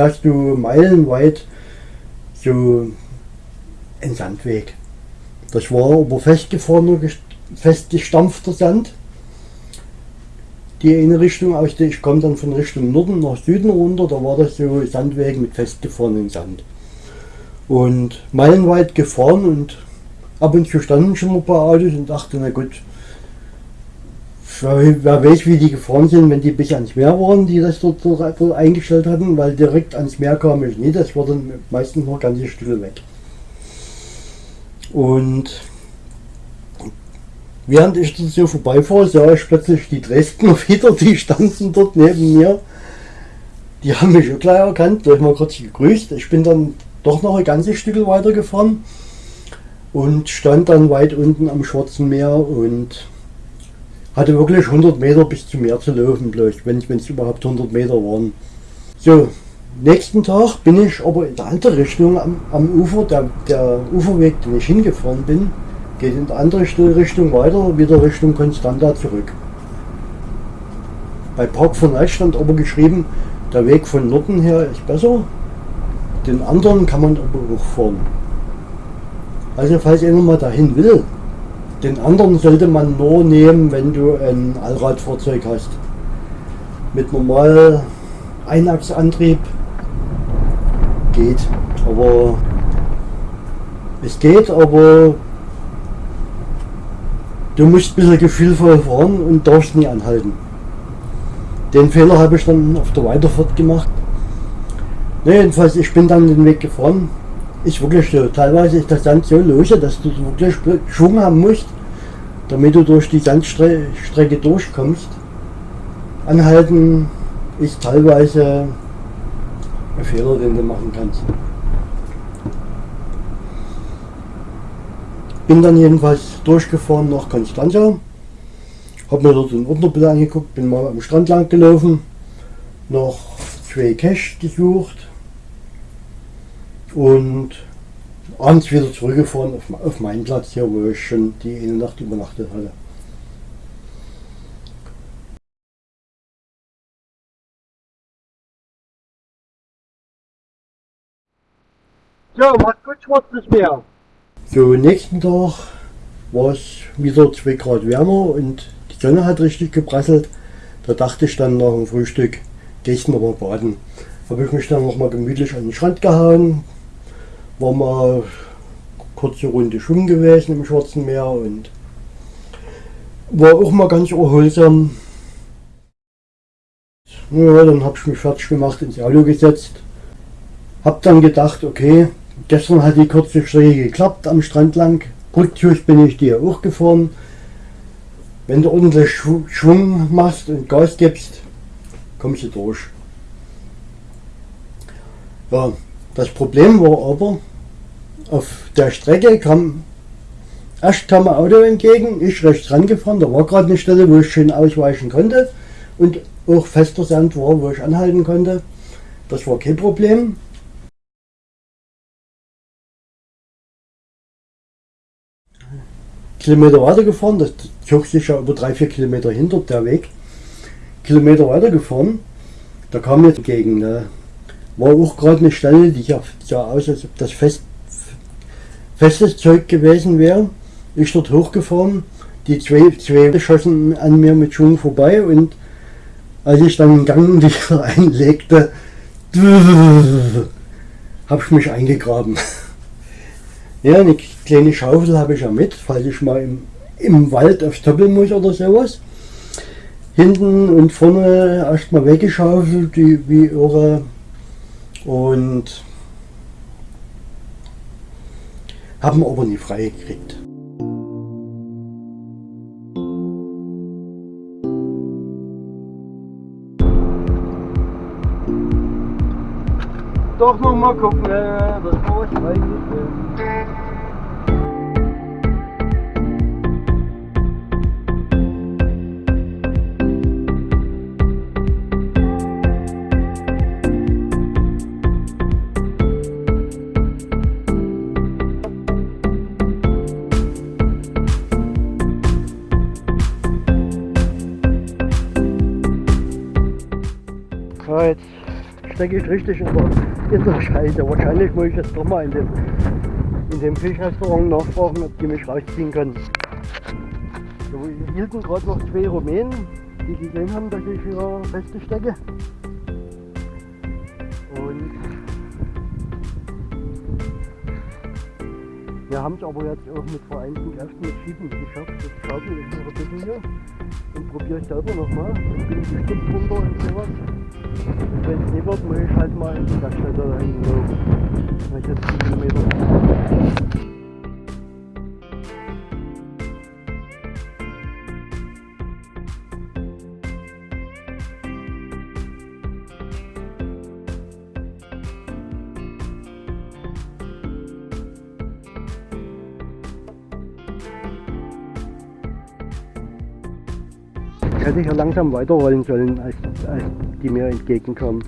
fährst du meilenweit so einen Sandweg. Das war aber festgefrorener, festgestampfter Sand. Die eine Richtung aus der, ich komme dann von Richtung Norden nach Süden runter, da war das so Sandweg mit festgefrorenem Sand. Und meilenweit gefahren und ab und zu standen schon mal ein paar Autos und dachte, na gut, wer weiß, wie die gefahren sind, wenn die bis ans Meer waren, die das dort, dort, eingestellt hatten, weil direkt ans Meer kam ich nicht, das war dann meistens noch ganze Stücke weg. Und während ich dort so vorbeifahre, sah ich plötzlich die Dresdner wieder, die standen dort neben mir. Die haben mich auch gleich erkannt, da habe ich mal kurz gegrüßt. Ich bin dann doch noch ein ganzes Stück weiter gefahren und stand dann weit unten am Schwarzen Meer und hatte wirklich 100 Meter bis zum Meer zu laufen, bloß, wenn es überhaupt 100 Meter waren. So, nächsten Tag bin ich aber in der andere Richtung am, am Ufer, der, der Uferweg, den ich hingefahren bin, geht in die andere Richtung weiter, wieder Richtung Konstanta zurück. Bei Park von Eich stand aber geschrieben, der Weg von Norden her ist besser, den anderen kann man aber auch fahren. Also falls einer mal dahin will, den anderen sollte man nur nehmen, wenn du ein Allradfahrzeug hast. Mit normal Einachsantrieb geht. Aber es geht, aber du musst ein bisschen gefühlvoll fahren und darfst nie anhalten. Den Fehler habe ich dann auf der Weiterfahrt gemacht. Ne, jedenfalls, ich bin dann den Weg gefahren ist wirklich so. Teilweise ist das Sand so lose, dass du wirklich Schwung haben musst, damit du durch die Sandstrecke durchkommst. Anhalten ist teilweise ein Fehler, den du machen kannst. Bin dann jedenfalls durchgefahren nach Konstanza, habe mir dort den Unterbild angeguckt, bin mal am Strand lang gelaufen, noch zwei Cash gesucht, und abends wieder zurückgefahren auf, auf meinen Platz hier, wo ich schon die eine Nacht übernachtet hatte. So, macht gut schwarzes Meer. So, nächsten Tag war es wieder 2 Grad wärmer und die Sonne hat richtig geprasselt. Da dachte ich dann nach dem Frühstück, gehst du mal baden. Habe ich mich dann noch mal gemütlich an den Strand gehauen, war mal kurze Runde schwimmen gewesen im Schwarzen Meer und war auch mal ganz erholsam. Ja, dann habe ich mich fertig gemacht, ins Auto gesetzt. Hab dann gedacht, okay, gestern hat die kurze Strecke geklappt am Strand lang. Rücktürch bin ich dir auch gefahren. Wenn du ordentlich Schwung machst und Gas gibst, kommst du durch. Ja, das Problem war aber, auf der Strecke kam erst kam ein Auto entgegen, ich rechts rangefahren, da war gerade eine Stelle, wo ich schön ausweichen konnte und auch fester Sand war, wo ich anhalten konnte. Das war kein Problem. Kilometer weiter gefahren, das zog sich ja über drei, vier Kilometer hinter der Weg. Kilometer weiter gefahren, da kam jetzt entgegen. Ne? War auch gerade eine Stelle, die sah aus, als ob das fest festes Zeug gewesen wäre. Ich dort hochgefahren, die zwei, zwei schossen an mir mit Schwung vorbei und als ich dann den Gang einlegte, habe ich mich eingegraben. Ja, eine kleine Schaufel habe ich ja mit, falls ich mal im, im Wald aufs Doppel muss oder sowas. Hinten und vorne erstmal weggeschaufelt, wie, wie irre. Und haben aber nie frei gekriegt. Doch noch mal gucken, das war was frei. Stecke ich richtig in der, Scheide. Wahrscheinlich muss ich jetzt doch mal in dem, in dem Fischrestaurant nachfragen, ob die mich rausziehen können. Wir hielten gerade noch zwei Rumänen, die gesehen haben, dass ich hier feste stecke. Und wir haben es aber jetzt auch mit vereinten Kräften mit Schieben geschafft. Jetzt schaufel ich noch ein bisschen hier und probiere ich selber nochmal. Ich bin bestimmt runter und sowas. Und wenn es nicht wird, muss ich halt mal in die da hinten laufen. Weil ich jetzt 10 Kilometer. Hätte ich ja langsam weiterrollen sollen, als, als die mir entgegenkommen.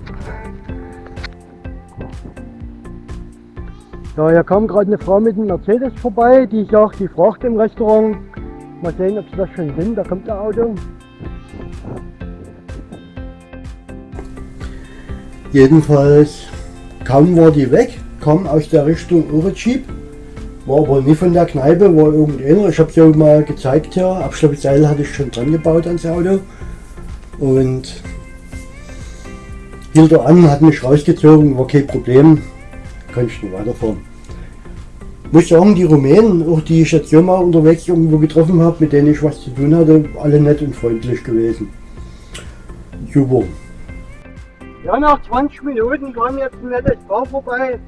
Ja, hier kam gerade eine Frau mit einem Mercedes vorbei, die sagt, die fragt im Restaurant, mal sehen, ob sie das schon sind, da kommt der Auto. Jedenfalls kaum war die weg, kam aus der Richtung Jeep war aber nie von der Kneipe, war irgendeiner. Ich habe es ja mal gezeigt hier. Abschleppseil hatte ich schon dran gebaut ans Auto. Und hielt er an, hat mich rausgezogen, war kein Problem. Konnte ich nicht weiterfahren. Muss sagen, die Rumänen, auch die ich jetzt hier mal unterwegs irgendwo getroffen habe, mit denen ich was zu tun hatte, alle nett und freundlich gewesen. Super. Ja, nach 20 Minuten kam jetzt ein nettes Paar vorbei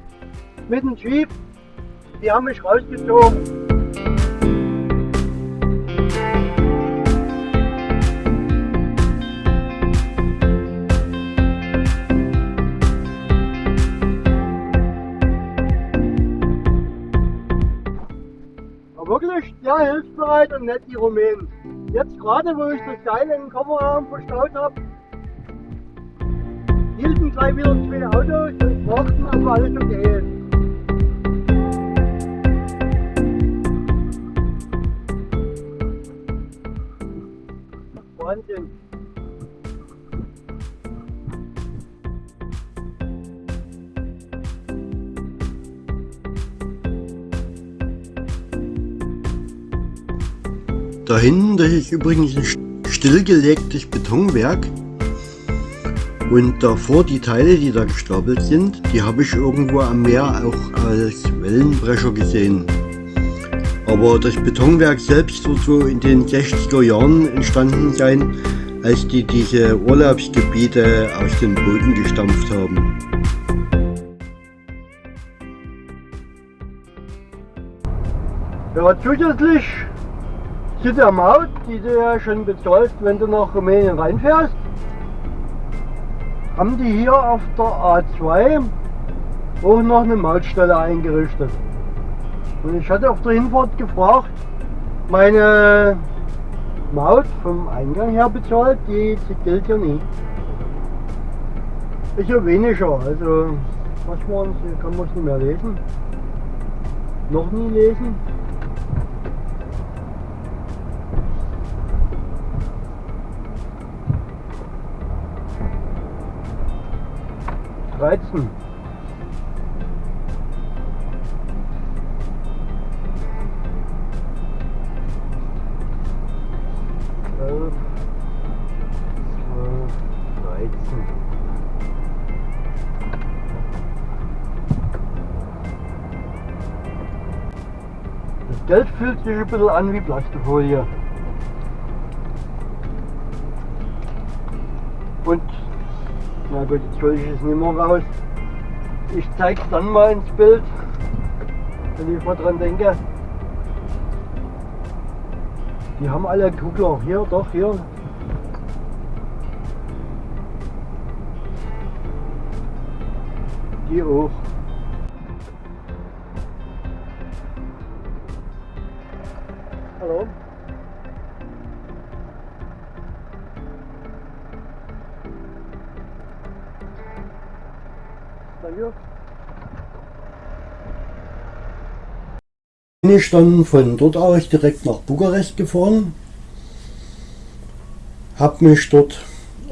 mit dem Jeep die haben mich rausgezogen. Wirklich sehr hilfsbereit und nett die Rumänen. Jetzt gerade, wo ich das Seil in den Kofferraum verstaut habe, hielten gleich wieder zwei Autos und fragten, ob alles okay ist. Wahnsinn. Da hinten, das ist übrigens ein stillgelegtes Betonwerk. Und davor die Teile, die da gestapelt sind, die habe ich irgendwo am Meer auch als Wellenbrecher gesehen. Aber das Betonwerk selbst wird so in den 60er Jahren entstanden sein, als die diese Urlaubsgebiete aus dem Boden gestampft haben. Ja, zusätzlich zu der Maut, die du ja schon bezahlst, wenn du nach Rumänien reinfährst, haben die hier auf der A2 auch noch eine Mautstelle eingerichtet. Und ich hatte auf der Hinfahrt gefragt, meine Maut vom Eingang her bezahlt, die, gilt ja nie. Ist ja weniger, also was man, kann man es nicht mehr lesen. Noch nie lesen. Dreizehn. Geld fühlt sich ein bisschen an wie Plastikfolie. Und, na gut, jetzt hole ich es nicht mehr raus. Ich zeige es dann mal ins Bild, wenn ich mal dran denke. Die haben alle Kugler. Hier, doch, hier. Die auch. Ich dann von dort aus direkt nach Bukarest gefahren, habe mich dort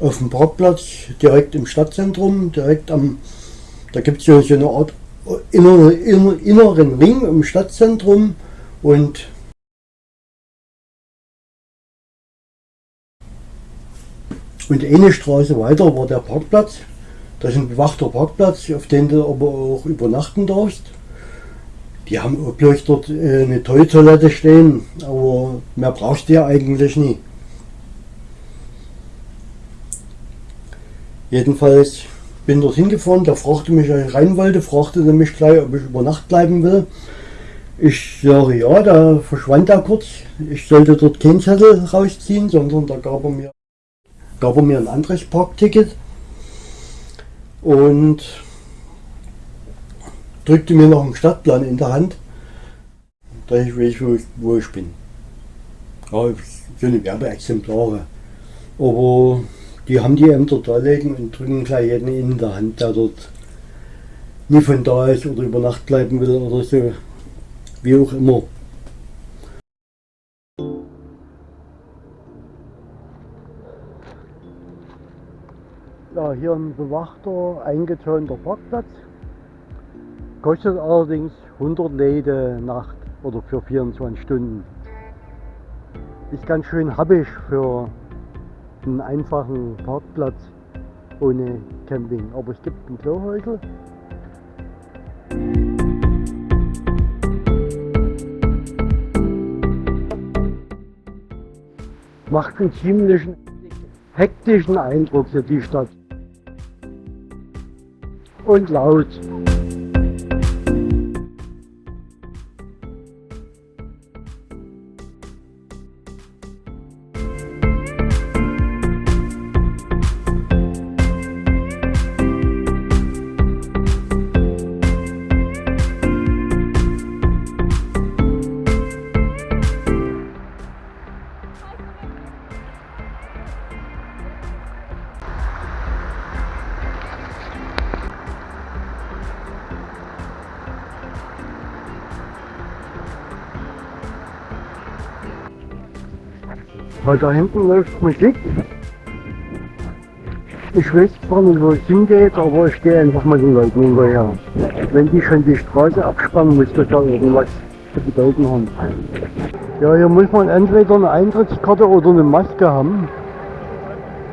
auf dem Parkplatz direkt im Stadtzentrum, direkt am, da gibt es ja so eine Art inner, inner, inneren Ring im Stadtzentrum und und eine Straße weiter war der Parkplatz. Das ist ein bewachter Parkplatz, auf dem du aber auch übernachten darfst. Die haben auch bloß dort äh, eine Toilette stehen, aber mehr brauchst du ja eigentlich nie. Jedenfalls bin dort hingefahren, der fragte mich, als ich rein wollte, fragte mich gleich, ob ich über Nacht bleiben will. Ich sage ja, da verschwand er kurz. Ich sollte dort keinen Zettel rausziehen, sondern da gab er mir, gab er mir ein anderes Parkticket und drückte mir noch einen Stadtplan in der Hand, dass ich weiß, wo ich, wo ich bin. Ja, eine Werbeexemplare. Aber die haben die Ämter da liegen und drücken gleich jeden in der Hand, der dort nie von da ist oder über Nacht bleiben will oder so, wie auch immer. Ja, hier ein bewachter, eingezäunter Parkplatz. Kostet allerdings 100 Läde Nacht oder für 24 Stunden. Ist ganz schön happig für einen einfachen Parkplatz ohne Camping. Aber es gibt ein Klohäusel. Macht einen ziemlichen hektischen Eindruck für die Stadt. Und laut. Weil da hinten läuft Musik. Ich weiß zwar nicht, wo es hingeht, aber ich gehe einfach mal den Leuten hinterher. Wenn die schon die Straße abspannen, muss das ja irgendwas zu bedeuten haben. Ja, hier muss man entweder eine Eintrittskarte oder eine Maske haben.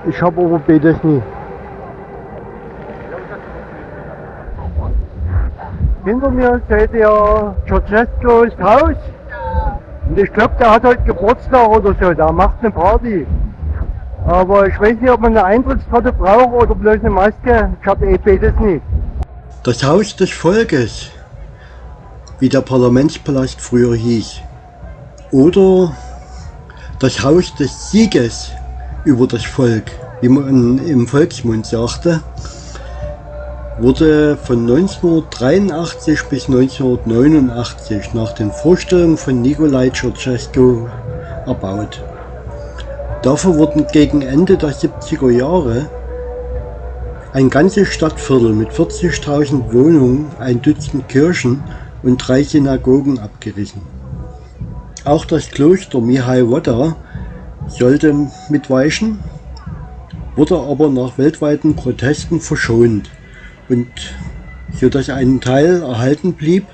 Ich habe aber beides nie. Hinter mir seht ihr Ceausescu's Haus. Und ich glaube, der hat heute Geburtstag oder so, der macht eine Party. Aber ich weiß nicht, ob man eine Eintrittskarte braucht oder bloß eine Maske. Ich habe eh beides nicht. Das Haus des Volkes, wie der Parlamentspalast früher hieß. Oder das Haus des Sieges über das Volk, wie man im Volksmund sagte wurde von 1983 bis 1989 nach den Vorstellungen von Nikolai Ceausescu erbaut. Dafür wurden gegen Ende der 70er Jahre ein ganzes Stadtviertel mit 40.000 Wohnungen, ein Dutzend Kirchen und drei Synagogen abgerissen. Auch das Kloster Mihai Wodda sollte mitweichen, wurde aber nach weltweiten Protesten verschont und so dass ein Teil erhalten blieb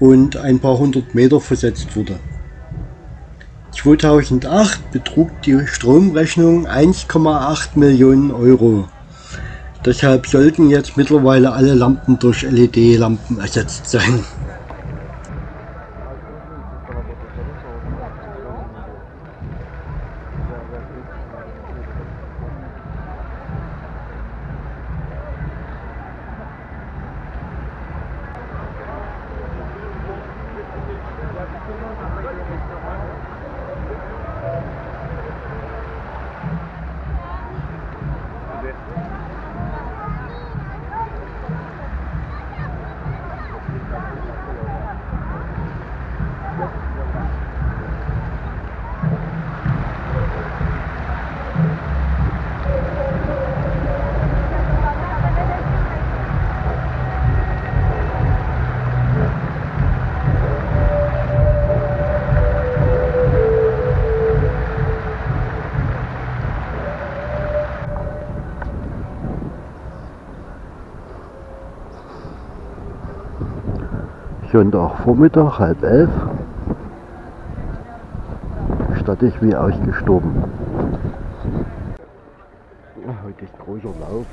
und ein paar hundert Meter versetzt wurde. 2008 betrug die Stromrechnung 1,8 Millionen Euro. Deshalb sollten jetzt mittlerweile alle Lampen durch LED-Lampen ersetzt sein. Sonntagvormittag, halb elf. Stattig wie ausgestorben. Heute ist großer Lauf.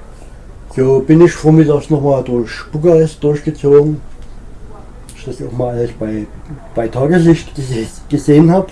So bin ich vormittags nochmal durch Bukarest durchgezogen. Ich das auch mal alles bei, bei Tageslicht gesehen habe.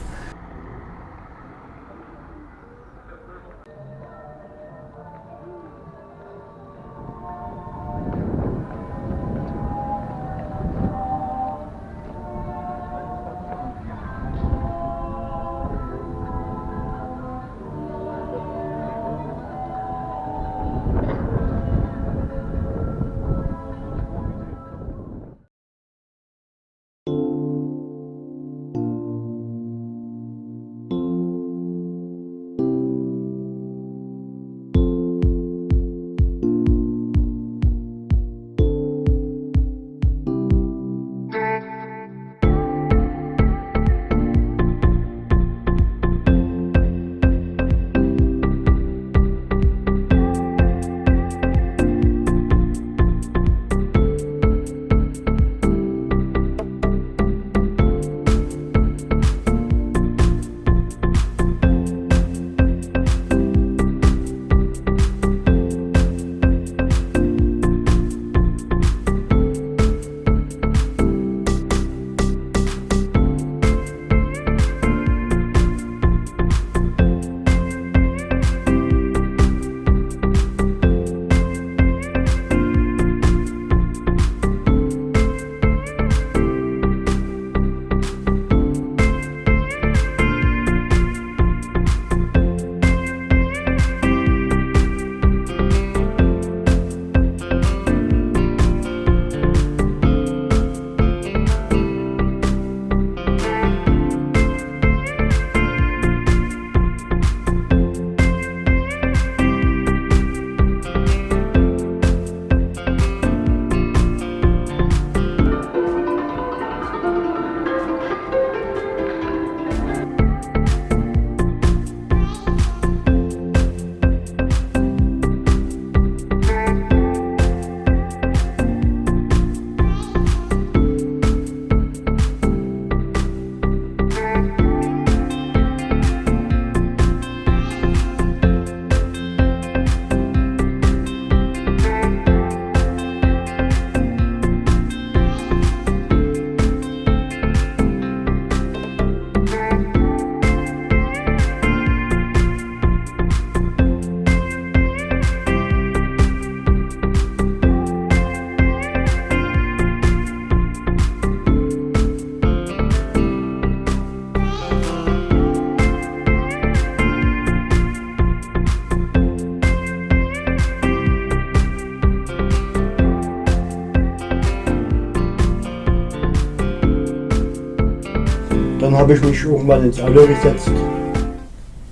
Habe ich mich irgendwann ins Auto gesetzt,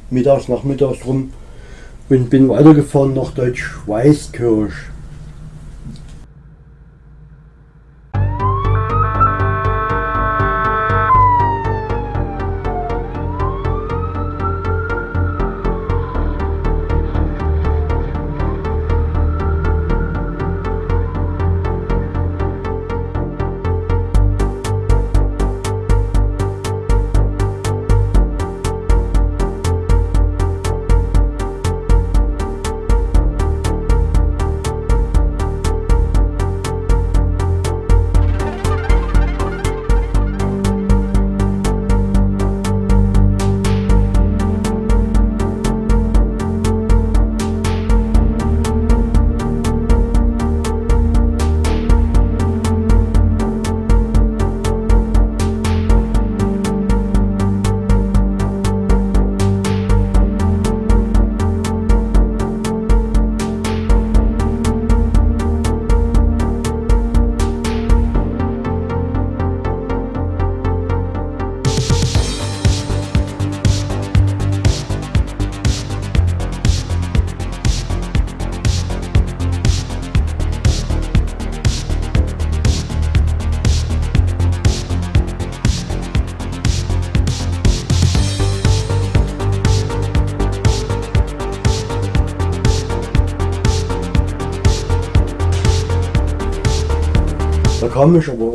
mittags, nachmittags rum und bin weitergefahren nach Deutsch-Weißkirch.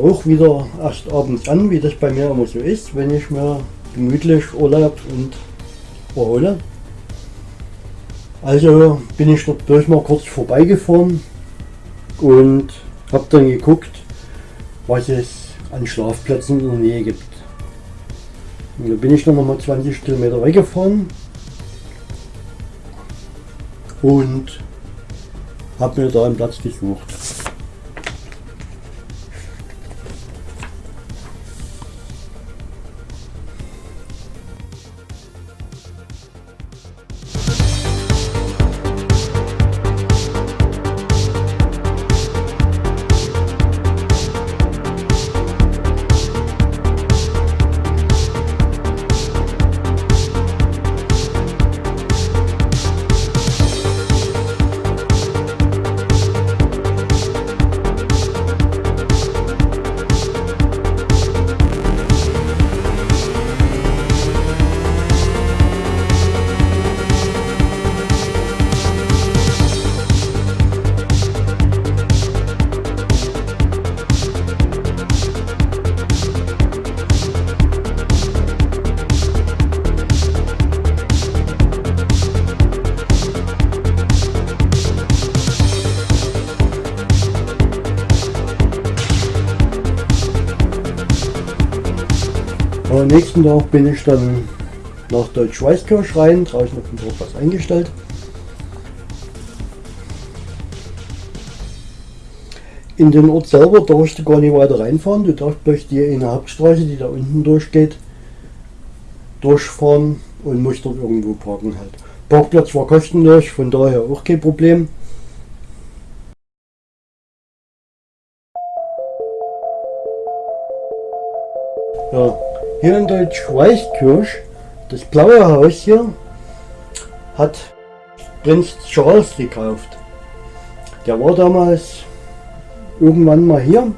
Auch wieder erst abends an, wie das bei mir immer so ist, wenn ich mir gemütlich Urlaub und erhole. Also bin ich dort durch mal kurz vorbeigefahren und habe dann geguckt, was es an Schlafplätzen in der Nähe gibt. Und da bin ich noch mal 20 Kilometer weggefahren und habe mir da einen Platz gesucht. Am nächsten Tag bin ich dann nach Deutsch-Weißkirch rein, draußen auf dem Dorf was eingestellt. In den Ort selber darfst du gar nicht weiter reinfahren, du darfst durch die eine Hauptstraße, die da unten durchgeht, durchfahren und musst dort irgendwo parken halt. Parkplatz war kostenlos, von daher auch kein Problem. Ja, hier in Deutsch-Weißkirch, das blaue Haus hier, hat Prinz Charles gekauft. Der war damals irgendwann mal hier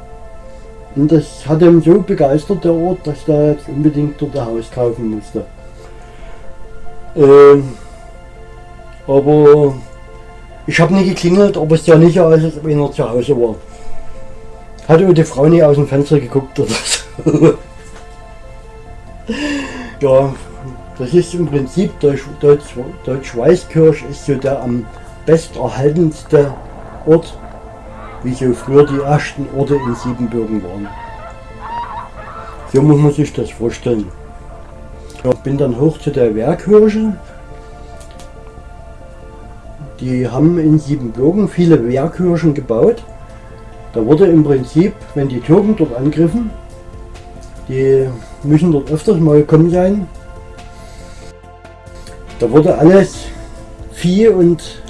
und das hat ihm so begeistert, der Ort, dass er jetzt unbedingt dort ein Haus kaufen musste. Ähm, aber ich habe nie geklingelt, aber es ja nicht als ob einer zu Hause war. Hatte die Frau nie aus dem Fenster geguckt oder so. Ja, das ist im Prinzip Deutsch, Deutsch, Deutsch Weißkirch ist so der am besterhaltenste Ort, wie so früher die ersten Orte in Siebenbürgen waren. So muss man sich das vorstellen. Ich bin dann hoch zu der Wehrkirche. Die haben in Siebenbürgen viele Wehrkirchen gebaut. Da wurde im Prinzip, wenn die Türken dort angriffen, die müssen dort öfters mal gekommen sein. Da wurde alles Vieh und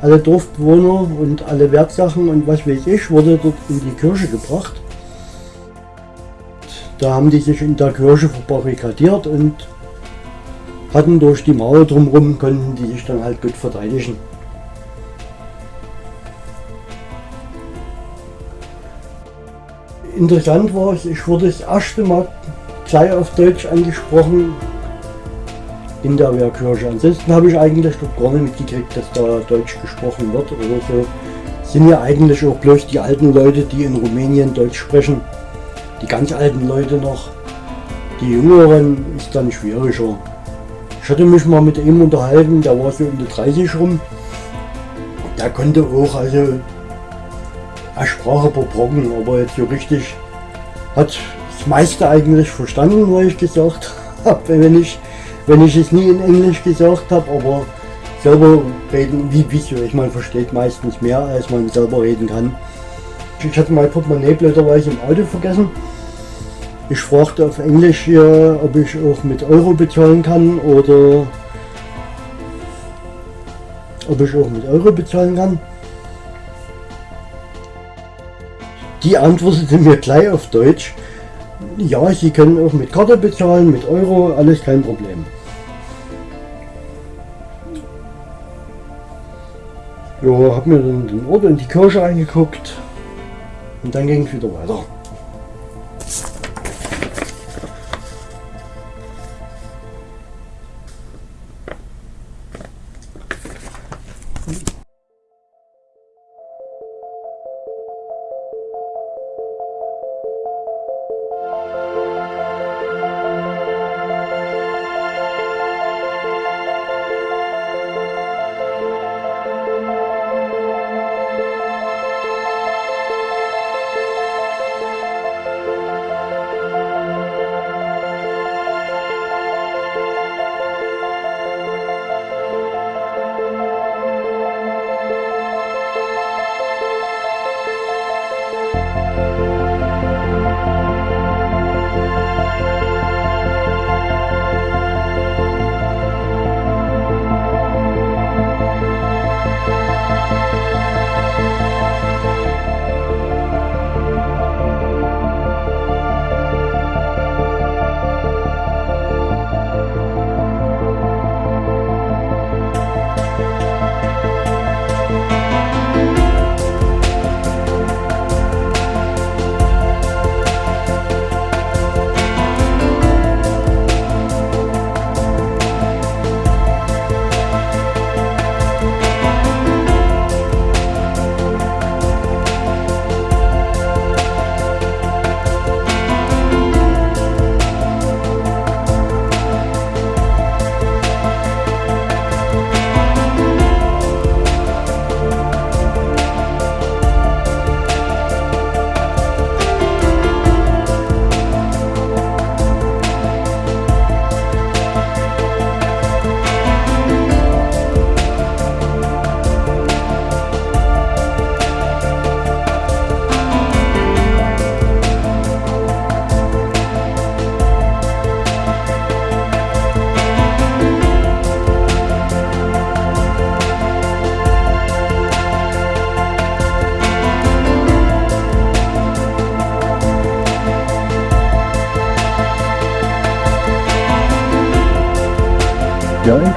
alle Dorfbewohner und alle Wertsachen und was weiß ich, wurde dort in die Kirche gebracht. Da haben die sich in der Kirche verbarrikadiert und hatten durch die Mauer drumherum, konnten die sich dann halt gut verteidigen. Interessant war es, ich wurde das erste Mal gleich auf Deutsch angesprochen in der Wehrkirche. Ansonsten habe ich eigentlich dort gar nicht mitgekriegt, dass da Deutsch gesprochen wird oder so. Sind ja eigentlich auch bloß die alten Leute, die in Rumänien Deutsch sprechen. Die ganz alten Leute noch. Die Jüngeren ist dann schwieriger. Ich hatte mich mal mit ihm unterhalten, der war so um die 30 rum. Der konnte auch, also er sprach Brocken, aber jetzt so richtig hat das meiste eigentlich verstanden, was ich gesagt habe, wenn ich, wenn ich es nie in Englisch gesagt habe, aber selber reden, wie wieso, ich meine, versteht meistens mehr, als man selber reden kann. Ich hatte mein Portemonnaie blöderweise im Auto vergessen. Ich fragte auf Englisch hier, ob ich auch mit Euro bezahlen kann oder ob ich auch mit Euro bezahlen kann. Die antwortete mir gleich auf Deutsch, ja, Sie können auch mit Karte bezahlen, mit Euro, alles kein Problem. Ja, hab mir dann den Ort in die Kirche angeguckt und dann ging es wieder weiter.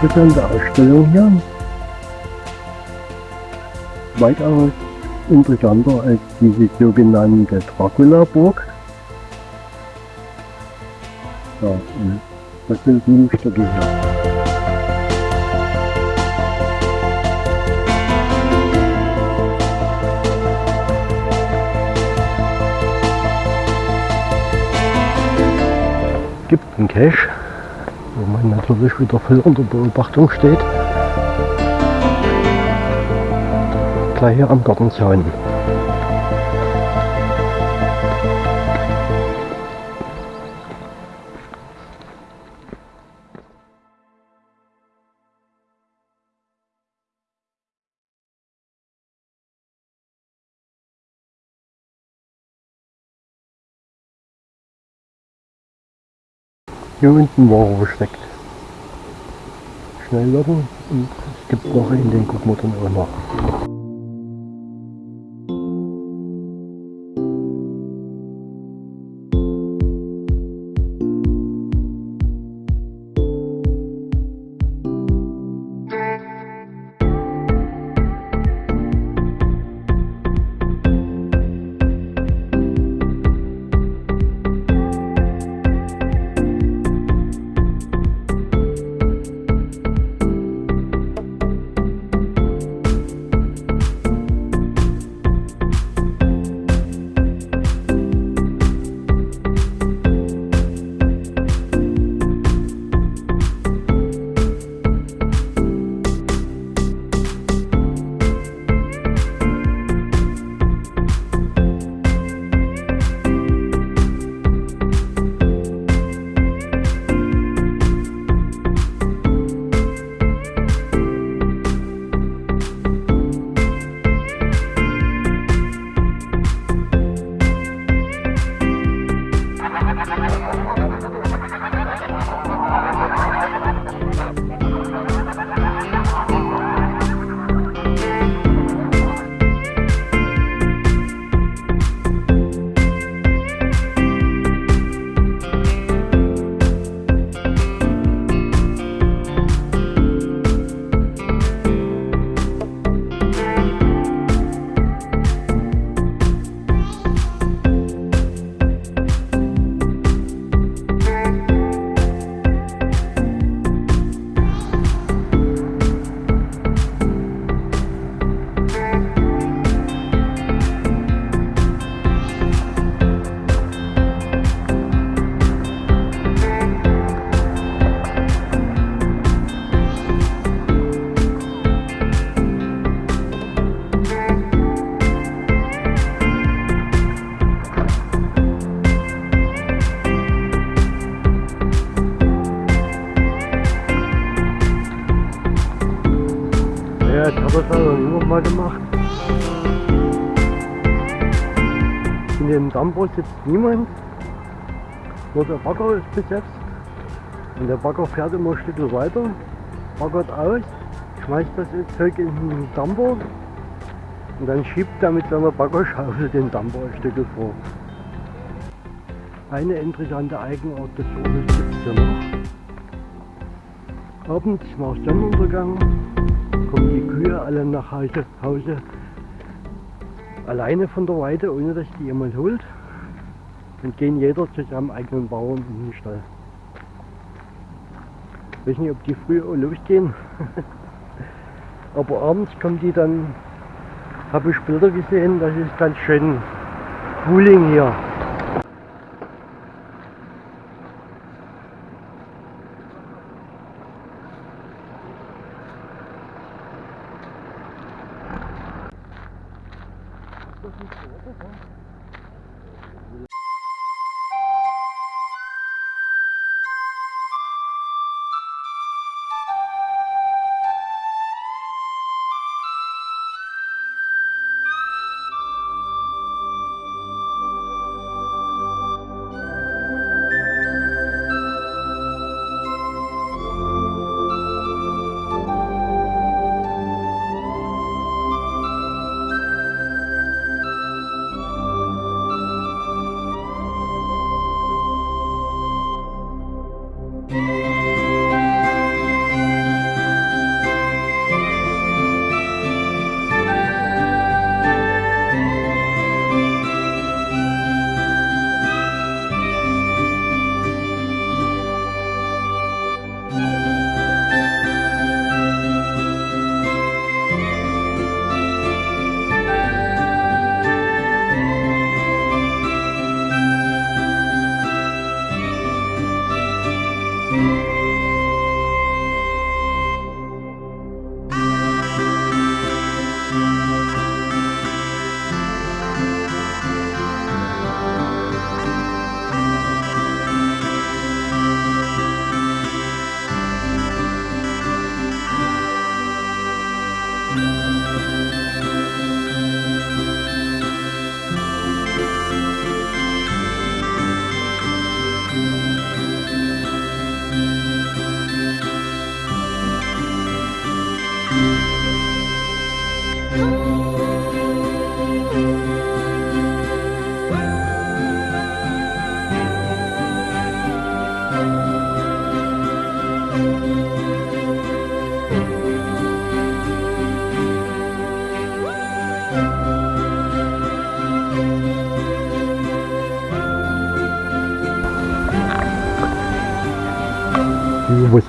Interessante Ausstellung hier. Weitaus interessanter als diese sogenannte Dracula-Burg. Ja, das sind sieben Stücke hier. gibt einen Cache, natürlich wieder voll unter Beobachtung steht. Gleich hier am Gartenzaun. Hier unten war er versteckt. Schnell werden und es gibt noch einen, den gucken wir dann auch noch. mal gemacht. In dem Dampfer sitzt niemand, nur der Bagger ist besetzt. Und der Bagger fährt immer ein Stück weiter, baggert aus, schmeißt das Zeug in den Dampfer und dann schiebt er mit seiner Baggerschaufel den Dampfer ein Stück vor. Eine interessante Eigenart des Ortes gibt es hier noch. Abends nach Sonnenuntergang kommen die Kühe alle nach Hause, Hause alleine von der Weide, ohne dass die jemand holt und gehen jeder zu seinem eigenen Bauern in den Stall. Ich weiß nicht, ob die früh losgehen, aber abends kommen die dann, habe ich Bilder gesehen, das ist ganz schön Cooling hier. 这是什不地方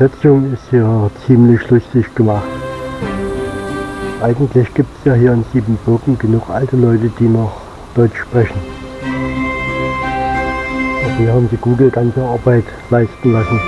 Übersetzung ist hier ziemlich lustig gemacht. Eigentlich gibt es ja hier in Siebenbürgen genug alte Leute, die noch Deutsch sprechen. Aber hier haben sie Google ganze Arbeit leisten lassen.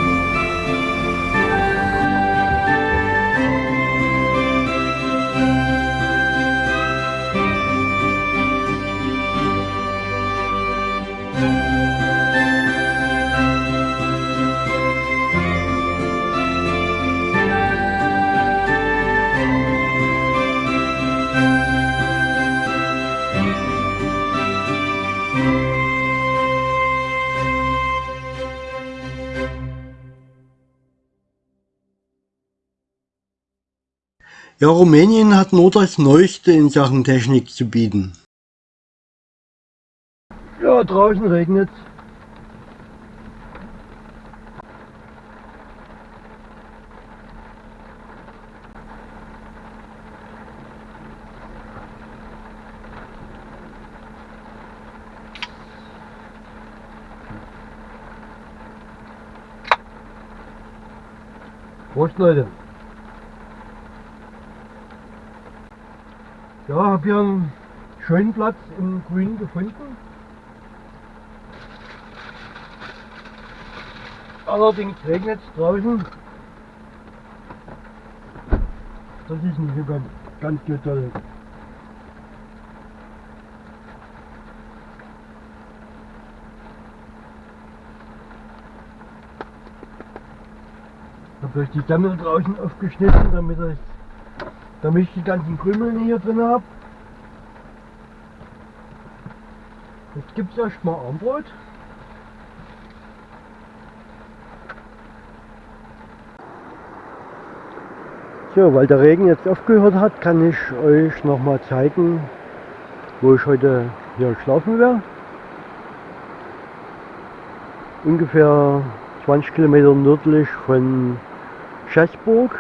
Ja, Rumänien hat nur das Neueste in Sachen Technik zu bieten. Ja, draußen regnet. Prost Leute! Ja, habe hier einen schönen Platz im Grün gefunden. Allerdings regnet es draußen. Das ist nicht ganz, ganz so toll. Ich habe euch die Dämme draußen aufgeschnitten, damit ich damit ich die ganzen Krümel hier drin habe. Jetzt gibt es erstmal Armbrot. So, weil der Regen jetzt aufgehört hat, kann ich euch noch mal zeigen, wo ich heute hier schlafen werde. Ungefähr 20 Kilometer nördlich von Schäßburg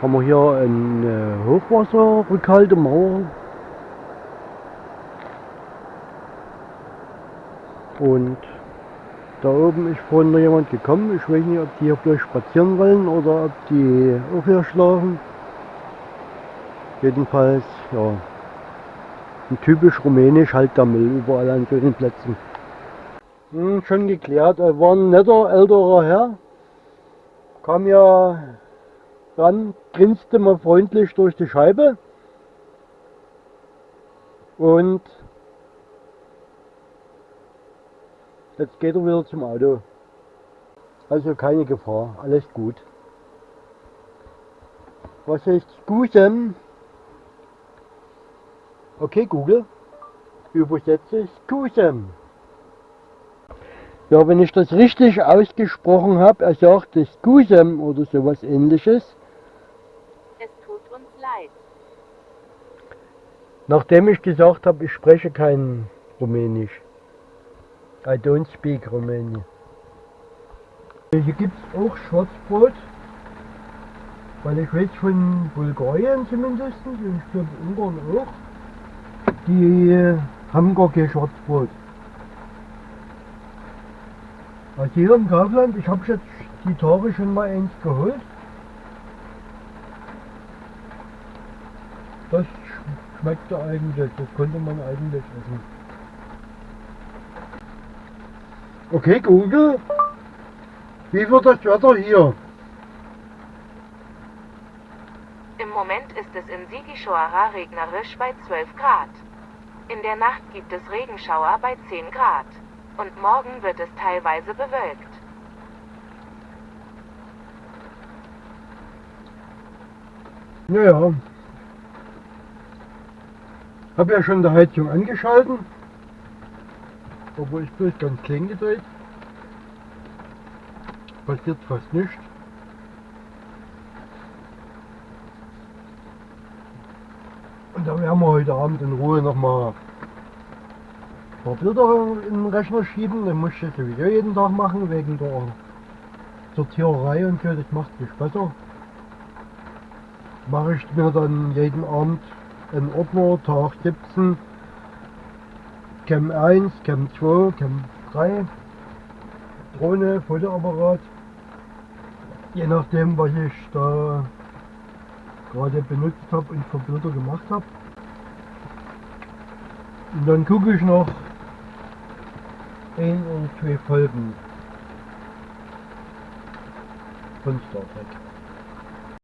haben wir hier eine Hochwasserrückhaltemauer. Und da oben ist vorhin noch jemand gekommen. Ich weiß nicht, ob die hier bloß spazieren wollen oder ob die auch hier schlafen. Jedenfalls, ja, typisch rumänisch halt der Müll überall an solchen Plätzen. Hm, schon geklärt, er war ein netter älterer Herr. Kam ja dann grinste man freundlich durch die Scheibe und jetzt geht er wieder zum Auto. Also keine Gefahr, alles gut. Was heißt Skusem? Okay Google, übersetze Skusem. Ja, wenn ich das richtig ausgesprochen habe, er sagte Skusem oder sowas ähnliches, Nachdem ich gesagt habe, ich spreche kein Rumänisch. I don't speak Romanian. Hier gibt es auch Schwarzbrot, weil ich weiß von Bulgarien zumindest, und ich glaube Ungarn auch, die haben gar kein Schwarzbrot. Also hier im Kaufland, ich habe jetzt die Tage schon mal eins geholt. Das schmeckte eigentlich, das konnte man eigentlich essen. Okay, Google, wie wird das Wetter hier? Im Moment ist es in Sigishoara regnerisch bei 12 Grad. In der Nacht gibt es Regenschauer bei 10 Grad. Und morgen wird es teilweise bewölkt. Naja, habe ja schon die Heizung angeschalten, obwohl ich bloß ganz klein gedreht. Passiert fast nichts. Und da werden wir heute Abend in Ruhe nochmal ein paar Bilder in den Rechner schieben. Dann muss ich das sowieso jeden Tag machen, wegen der Sortiererei und so. Das macht mich besser. Mache ich mir dann jeden Abend ein Ordner, Tag 17, Cam 1, Cam 2, Cam 3, Drohne, Fotoapparat Je nachdem, was ich da gerade benutzt habe und für Bilder gemacht habe. Und dann gucke ich noch ein oder zwei Folgen von Star Trek.